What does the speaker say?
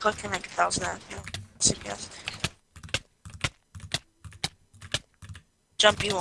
Clicking like a thousand CPS. Jump you on.